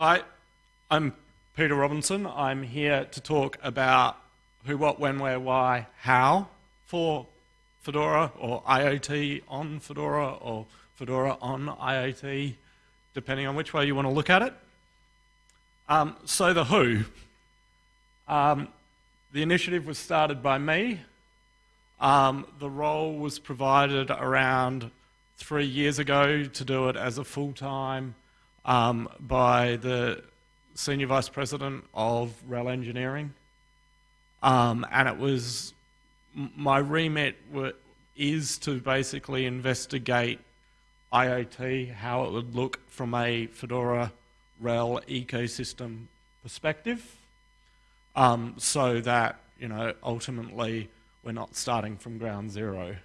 Hi, I'm Peter Robinson. I'm here to talk about who, what, when, where, why, how for Fedora or IoT on Fedora or Fedora on IoT, depending on which way you want to look at it. Um, so the who. Um, the initiative was started by me. Um, the role was provided around three years ago to do it as a full-time um, by the Senior Vice President of RHEL Engineering. Um, and it was, my remit is to basically investigate IoT, how it would look from a Fedora RHEL ecosystem perspective, um, so that, you know, ultimately we're not starting from ground zero.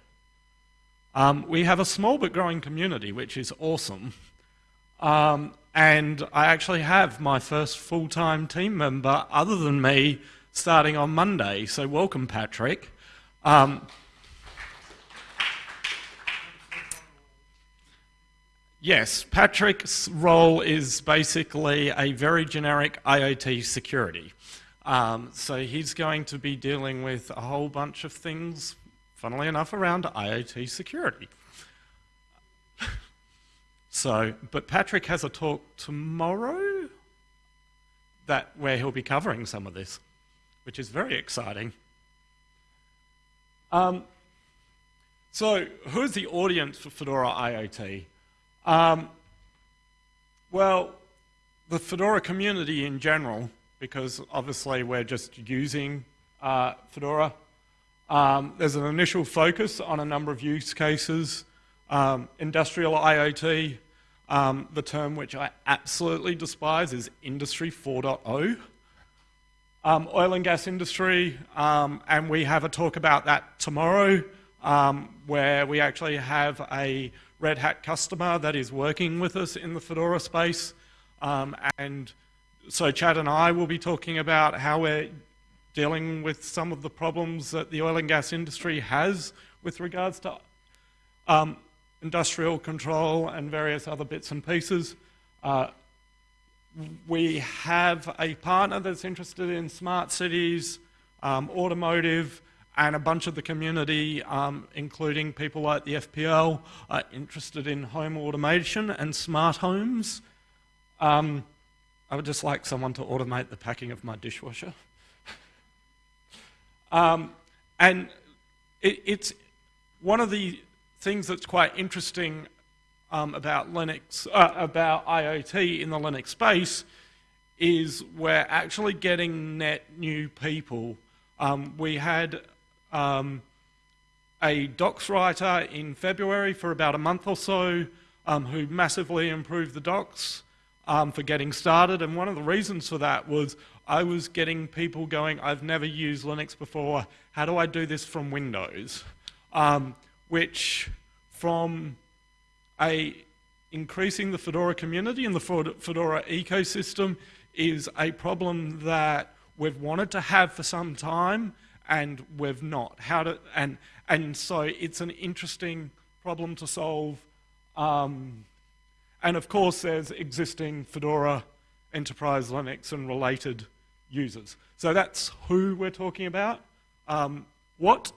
Um, we have a small but growing community, which is awesome. Um, and I actually have my first full-time team member, other than me, starting on Monday. So welcome, Patrick. Um, yes, Patrick's role is basically a very generic IoT security. Um, so he's going to be dealing with a whole bunch of things funnily enough, around IoT security. So, but Patrick has a talk tomorrow that where he'll be covering some of this, which is very exciting. Um, so, who's the audience for Fedora IoT? Um, well, the Fedora community in general, because obviously we're just using uh, Fedora um, there's an initial focus on a number of use cases. Um, industrial IoT, um, the term which I absolutely despise is Industry 4.0. Um, oil and gas industry, um, and we have a talk about that tomorrow, um, where we actually have a Red Hat customer that is working with us in the Fedora space. and so Chad and I will be talking about how we're dealing with some of the problems that the oil and gas industry has with regards to um, industrial control and various other bits and pieces. Uh, we have a partner that's interested in smart cities, um, automotive, and a bunch of the community, um, including people like the FPL, are interested in home automation and smart homes. Um, I would just like someone to automate the packing of my dishwasher. Um, and it, it's one of the things that's quite interesting um, about Linux, uh, about IoT in the Linux space is we're actually getting net new people. Um, we had um, a docs writer in February for about a month or so um, who massively improved the docs um, for getting started. And one of the reasons for that was I was getting people going, I've never used Linux before, how do I do this from Windows? Um, which from a increasing the Fedora community and the Fedora ecosystem is a problem that we've wanted to have for some time and we've not. How to, and, and so it's an interesting problem to solve. Um, and of course, there's existing Fedora Enterprise Linux and related users. So that's who we're talking about. Um, what?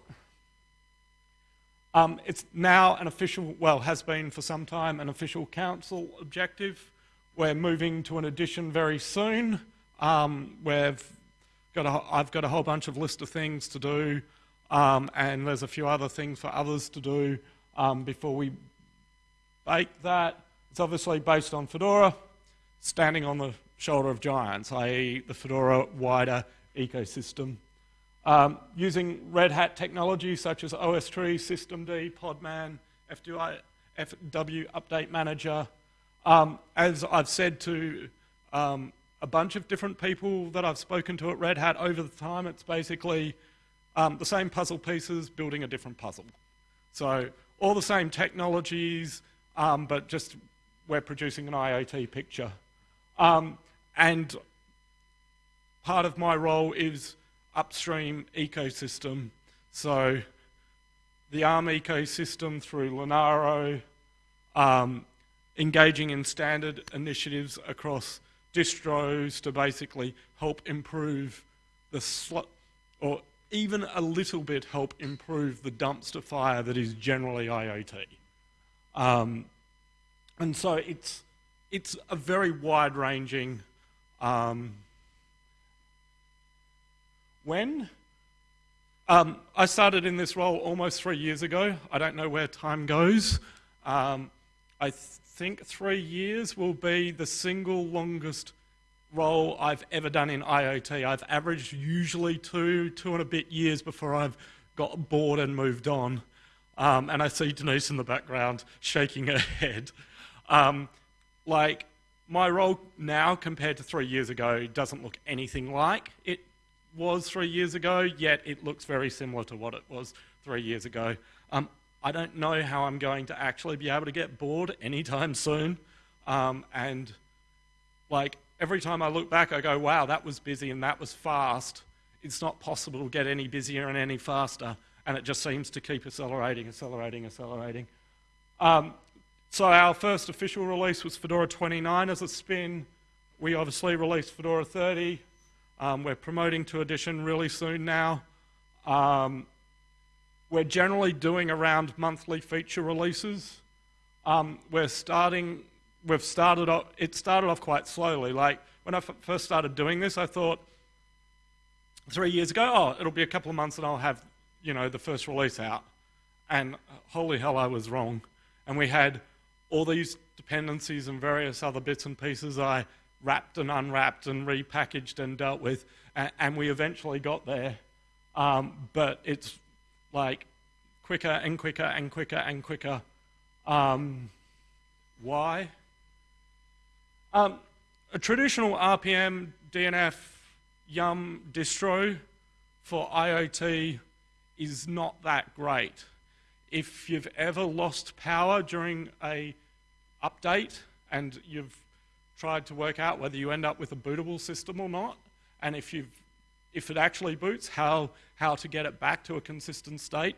Um, it's now an official, well, has been for some time, an official council objective. We're moving to an edition very soon. Um, we've got a, I've got a whole bunch of list of things to do, um, and there's a few other things for others to do um, before we bake that. It's obviously based on Fedora, standing on the shoulder of giants, i.e. the Fedora wider ecosystem. Um, using Red Hat technology such as OSTree, systemd, Podman, FW, FW Update Manager. Um, as I've said to um, a bunch of different people that I've spoken to at Red Hat over the time, it's basically um, the same puzzle pieces building a different puzzle. So all the same technologies, um, but just we're producing an IoT picture. Um, and part of my role is upstream ecosystem. So the ARM ecosystem through Linaro, um, engaging in standard initiatives across distros to basically help improve the slot, or even a little bit help improve the dumpster fire that is generally IoT. Um, and so it's, it's a very wide ranging. Um, when um, I started in this role almost three years ago. I don't know where time goes. Um, I th think three years will be the single longest role I've ever done in IoT. I've averaged usually two, two and a bit years before I've got bored and moved on. Um, and I see Denise in the background shaking her head. Um, like, my role now compared to three years ago doesn't look anything like it was three years ago, yet it looks very similar to what it was three years ago. Um, I don't know how I'm going to actually be able to get bored anytime soon. Um, and like every time I look back, I go, wow, that was busy and that was fast. It's not possible to get any busier and any faster. And it just seems to keep accelerating, accelerating, accelerating. Um, so our first official release was Fedora 29 as a spin. We obviously released Fedora 30. Um, we're promoting to Edition really soon now. Um, we're generally doing around monthly feature releases. Um, we're starting, we've started off, it started off quite slowly. Like when I first started doing this, I thought three years ago, oh, it'll be a couple of months and I'll have, you know, the first release out. And holy hell, I was wrong. And we had all these dependencies and various other bits and pieces I wrapped and unwrapped and repackaged and dealt with, and, we eventually got there. Um, but it's like quicker and quicker and quicker and quicker. Um, why? Um, a traditional RPM, DNF, Yum distro for IoT is not that great. If you've ever lost power during a update and you've tried to work out whether you end up with a bootable system or not, and if, if it actually boots, how, how to get it back to a consistent state.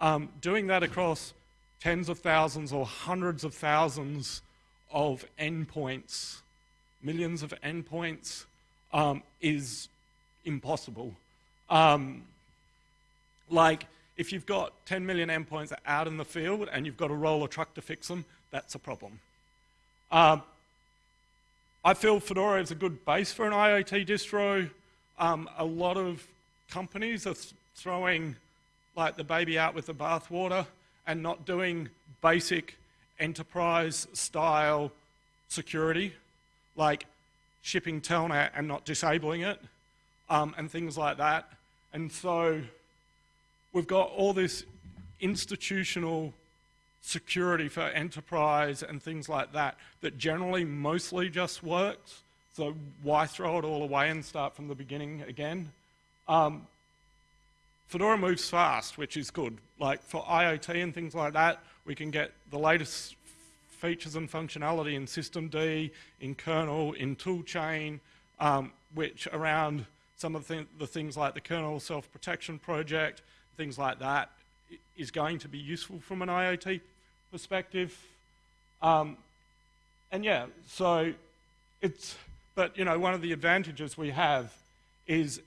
Um, doing that across tens of thousands or hundreds of thousands of endpoints, millions of endpoints, um, is impossible. Um, like, if you've got 10 million endpoints out in the field and you've got to roll a truck to fix them, that's a problem. Um, I feel Fedora is a good base for an IoT distro. Um, a lot of companies are th throwing like the baby out with the bathwater and not doing basic enterprise style security, like shipping Telnet and not disabling it, um, and things like that. And so we've got all this institutional security for enterprise and things like that that generally mostly just works. So why throw it all away and start from the beginning again? Um, Fedora moves fast, which is good. Like for IoT and things like that, we can get the latest features and functionality in systemd, in kernel, in toolchain, um, which around some of the, th the things like the kernel self-protection project, things like that, is going to be useful from an IoT perspective. Um, and yeah, so it's, but you know, one of the advantages we have is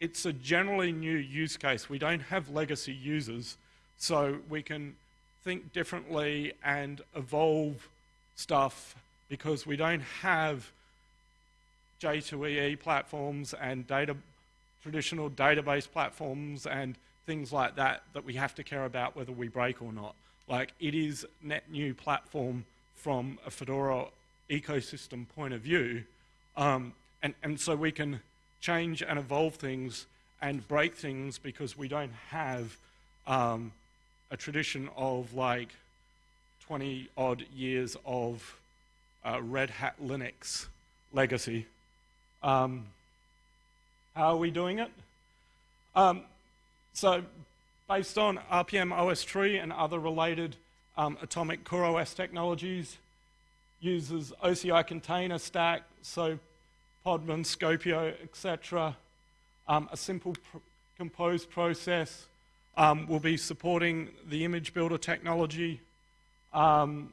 it's a generally new use case. We don't have legacy users, so we can think differently and evolve stuff because we don't have J2EE platforms and data, traditional database platforms and things like that that we have to care about whether we break or not. Like it is net new platform from a Fedora ecosystem point of view. Um, and, and so we can change and evolve things and break things because we don't have um, a tradition of like 20 odd years of uh, Red Hat Linux legacy. Um, how are we doing it? Um, so based on rpm-ostree and other related um, atomic CoreOS technologies, uses OCI container stack, so Podman, Skopeo, etc. Um, a simple pr compose process um, will be supporting the image builder technology. Um,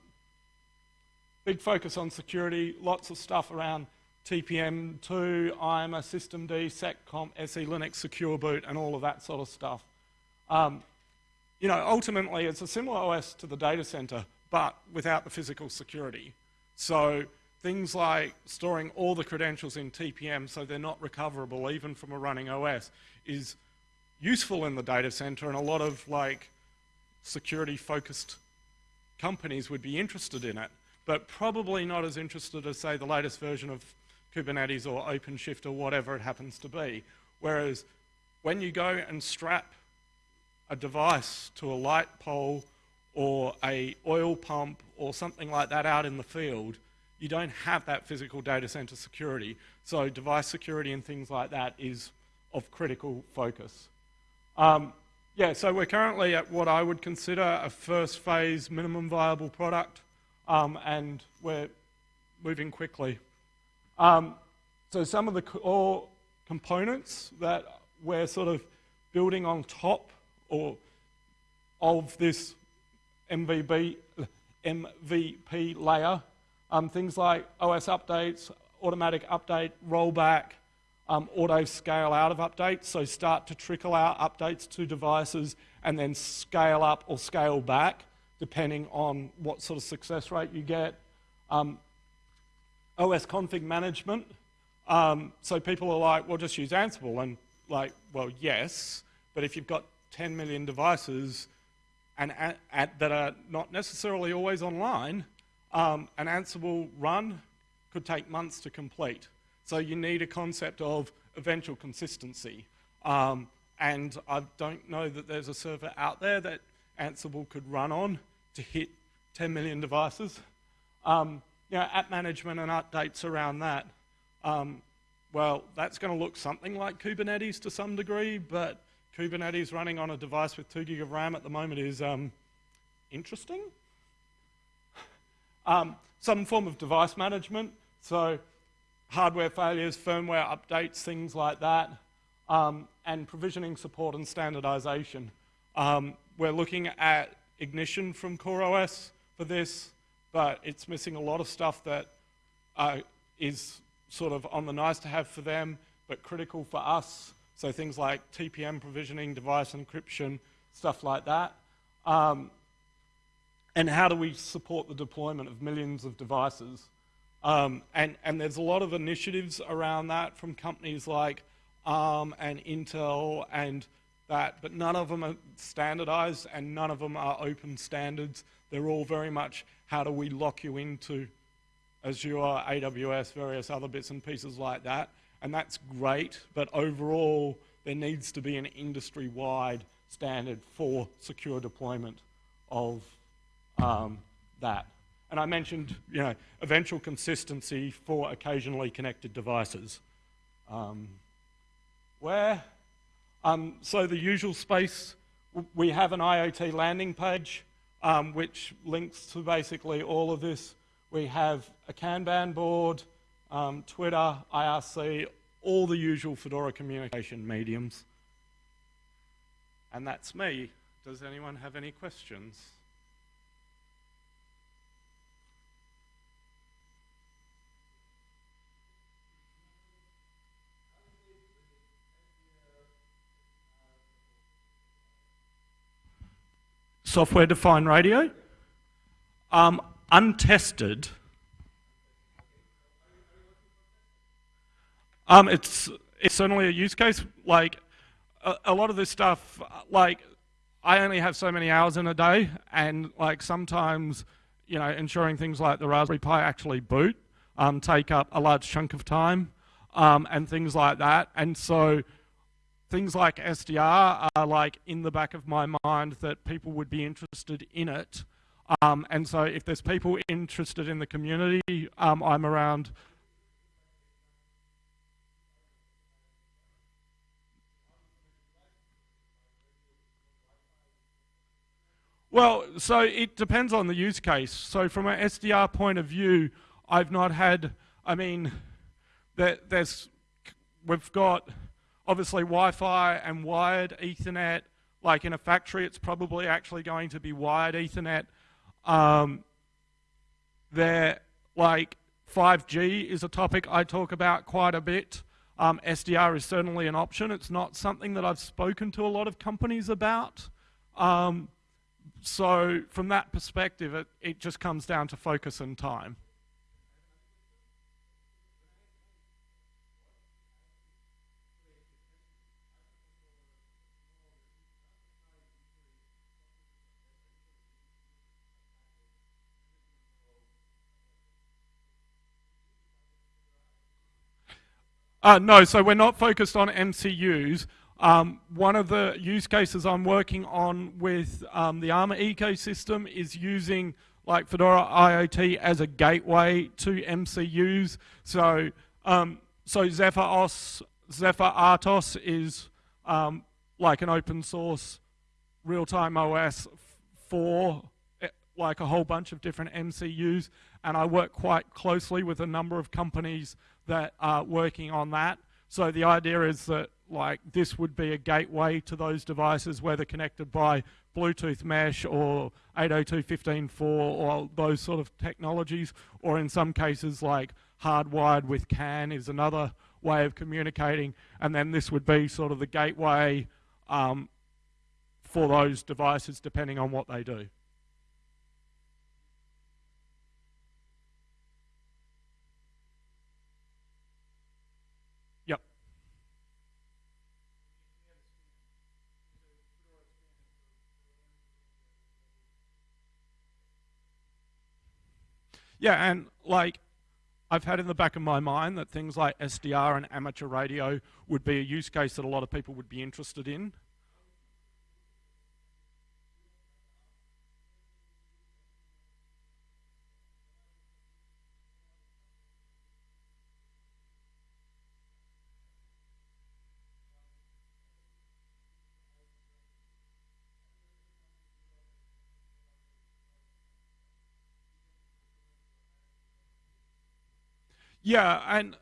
big focus on security, lots of stuff around TPM2, IMA, systemd, seccomp, SE Linux, secure boot, and all of that sort of stuff. Um, you know, ultimately, it's a similar OS to the data center, but without the physical security. So things like storing all the credentials in TPM so they're not recoverable even from a running OS is useful in the data center and a lot of like security focused companies would be interested in it, but probably not as interested as say the latest version of Kubernetes or OpenShift or whatever it happens to be. Whereas when you go and strap a device to a light pole or a oil pump or something like that out in the field, you don't have that physical data center security. So device security and things like that is of critical focus. Um, yeah, so we're currently at what I would consider a first phase minimum viable product, um, and we're moving quickly. Um, so some of the core components that we're sort of building on top or of this MVB, MVP layer, um, things like OS updates, automatic update, rollback, um, auto scale out of updates, so start to trickle out updates to devices and then scale up or scale back depending on what sort of success rate you get. Um, OS config management, um, so people are like, well, just use Ansible. And like, well, yes, but if you've got 10 million devices and at, at, that are not necessarily always online, um, an Ansible run could take months to complete. So you need a concept of eventual consistency. Um, and I don't know that there's a server out there that Ansible could run on to hit 10 million devices. Um, you know, app management and updates around that. Um, well, that's going to look something like Kubernetes to some degree, but Kubernetes running on a device with 2 gig of RAM at the moment is um, interesting. Um, some form of device management, so hardware failures, firmware updates, things like that, um, and provisioning support and standardization. Um, we're looking at Ignition from CoreOS for this, but it's missing a lot of stuff that uh, is sort of on the nice to have for them, but critical for us. So things like TPM provisioning, device encryption, stuff like that. Um, and how do we support the deployment of millions of devices? Um, and, and there's a lot of initiatives around that from companies like ARM and Intel and that, but none of them are standardized and none of them are open standards. They're all very much how do we lock you into Azure, AWS, various other bits and pieces like that. And that's great, but overall, there needs to be an industry-wide standard for secure deployment of um, that. And I mentioned, you know, eventual consistency for occasionally connected devices. Um, where? Um, so the usual space, we have an IoT landing page, um, which links to basically all of this. We have a Kanban board, um, Twitter, IRC, all the usual Fedora communication mediums. And that's me. Does anyone have any questions? software-defined radio, um, untested. Um, it's it's certainly a use case. Like a, a, lot of this stuff, like I only have so many hours in a day, and like sometimes, you know, ensuring things like the Raspberry Pi actually boot um, take up a large chunk of time, um, and things like that. And so things like SDR are like in the back of my mind that people would be interested in it. Um, and so if there's people interested in the community, um, I'm around. Well, so it depends on the use case. So from an SDR point of view, I've not had, I mean, there, there's, we've got obviously Wi-Fi and wired Ethernet. Like in a factory, it's probably actually going to be wired Ethernet. Um, they're like 5G is a topic I talk about quite a bit. Um, SDR is certainly an option. It's not something that I've spoken to a lot of companies about. Um, so from that perspective, it, it just comes down to focus and time. Uh, no, so we're not focused on MCUs. Um, one of the use cases I'm working on with um, the ARMA ecosystem is using like Fedora IoT as a gateway to MCUs. So, um, so Zephyr, OS, Zephyr RTOS is um, like an open source real-time OS for eh, like a whole bunch of different MCUs, and I work quite closely with a number of companies that are working on that. So the idea is that like this would be a gateway to those devices whether connected by Bluetooth mesh or 802.15.4 or those sort of technologies or in some cases like hardwired with CAN is another way of communicating and then this would be sort of the gateway um, for those devices depending on what they do. Yeah, and like I've had in the back of my mind that things like SDR and amateur radio would be a use case that a lot of people would be interested in. Yeah, and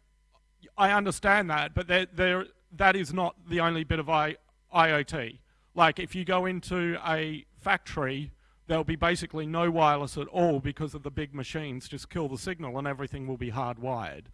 I understand that, but there, there, that is not the only bit of I, IoT. Like if you go into a factory, there'll be basically no wireless at all because of the big machines just kill the signal and everything will be hardwired.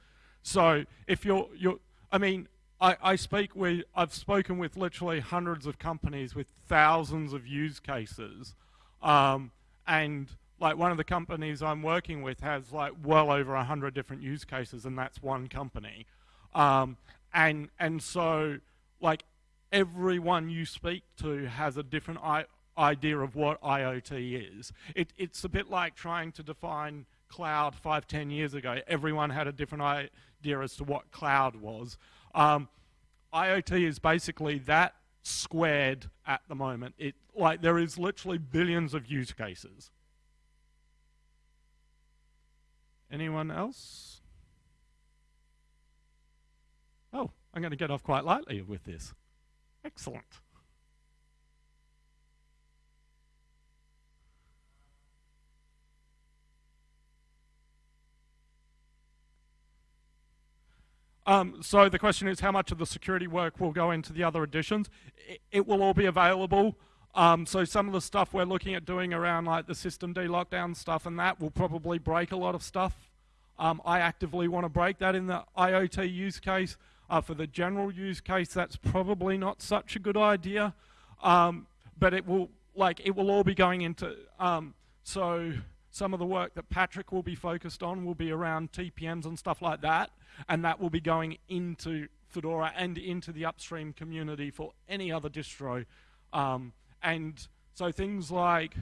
So if you're, you're I mean, I, I speak with, I've spoken with literally hundreds of companies with thousands of use cases, um, and like one of the companies I'm working with has like well over a hundred different use cases, and that's one company. Um, and and so like everyone you speak to has a different idea of what IoT is. It, it's a bit like trying to define cloud five, ten years ago. Everyone had a different idea as to what cloud was. Um, IoT is basically that squared at the moment. It like there is literally billions of use cases. Anyone else? Oh, I'm going to get off quite lightly with this. Excellent. Um, so the question is how much of the security work will go into the other editions? It, it will all be available. Um, so some of the stuff we're looking at doing around like the systemd lockdown stuff and that will probably break a lot of stuff. Um, I actively want to break that in the IoT use case. Uh, for the general use case, that's probably not such a good idea. Um, but it will, like, it will all be going into, um, so some of the work that Patrick will be focused on will be around TPMs and stuff like that. And that will be going into Fedora and into the upstream community for any other distro. Um, and so things like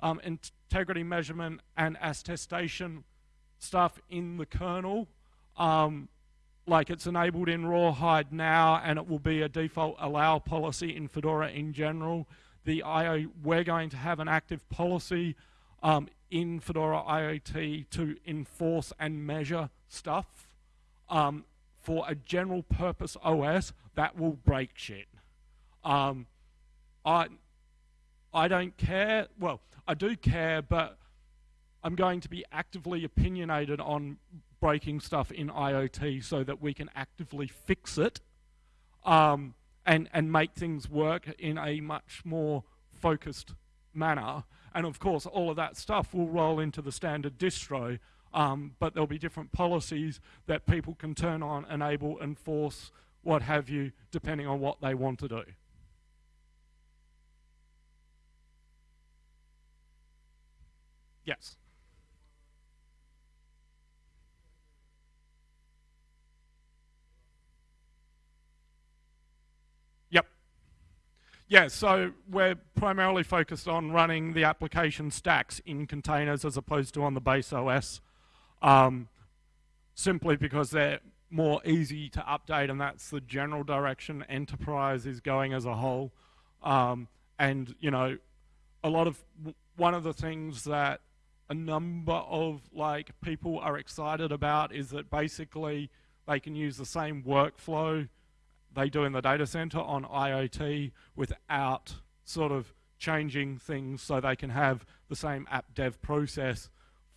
um, integrity measurement and attestation stuff in the kernel, um, like it's enabled in Rawhide now, and it will be a default allow policy in Fedora in general. The IO, we're going to have an active policy um, in Fedora IoT to enforce and measure stuff um, for a general purpose OS that will break shit. Um, I, I don't care. Well, I do care, but I'm going to be actively opinionated on breaking stuff in IoT so that we can actively fix it um, and, and make things work in a much more focused manner. And of course, all of that stuff will roll into the standard distro um, but there'll be different policies that people can turn on, enable, enforce, what have you, depending on what they want to do. Yes. Yep. Yeah, so we're primarily focused on running the application stacks in containers as opposed to on the base OS, um, simply because they're more easy to update and that's the general direction enterprise is going as a whole. Um, and, you know, a lot of, one of the things that a number of like people are excited about is that basically they can use the same workflow they do in the data center on IoT without sort of changing things so they can have the same app dev process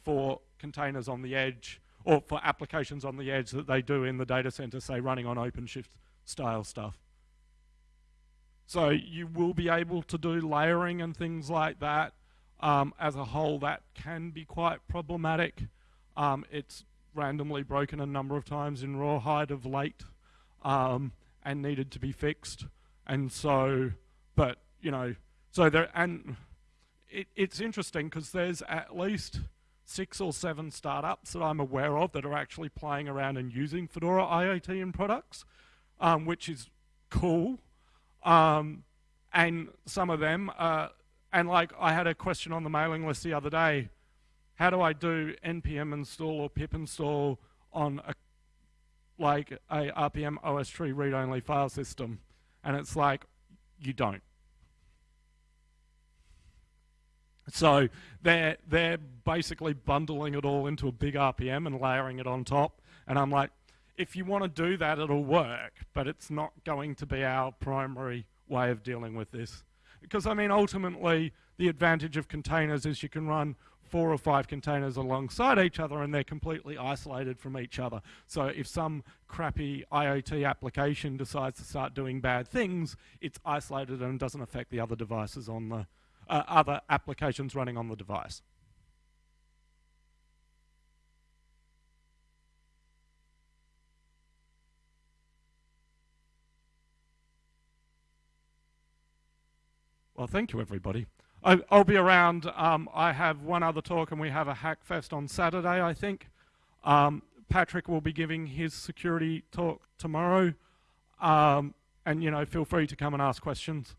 for containers on the edge or for applications on the edge that they do in the data center, say running on OpenShift style stuff. So you will be able to do layering and things like that um, as a whole, that can be quite problematic. Um, it's randomly broken a number of times in Rawhide of late um, and needed to be fixed. And so, but, you know, so there, and it, it's interesting because there's at least six or seven startups that I'm aware of that are actually playing around and using Fedora IoT in products, um, which is cool. Um, and some of them are and like I had a question on the mailing list the other day, how do I do npm install or pip install on a like a rpm-ostree read-only file system? And it's like, you don't. So they're, they're basically bundling it all into a big RPM and layering it on top. And I'm like, if you want to do that, it'll work, but it's not going to be our primary way of dealing with this. Because, I mean, ultimately, the advantage of containers is you can run four or five containers alongside each other and they're completely isolated from each other. So if some crappy IoT application decides to start doing bad things, it's isolated and doesn't affect the other devices on the, uh, other applications running on the device. Well, thank you, everybody. I, will be around. Um, I have one other talk, and we have a Hackfest on Saturday, I think. Um, Patrick will be giving his security talk tomorrow. Um, and, you know, feel free to come and ask questions.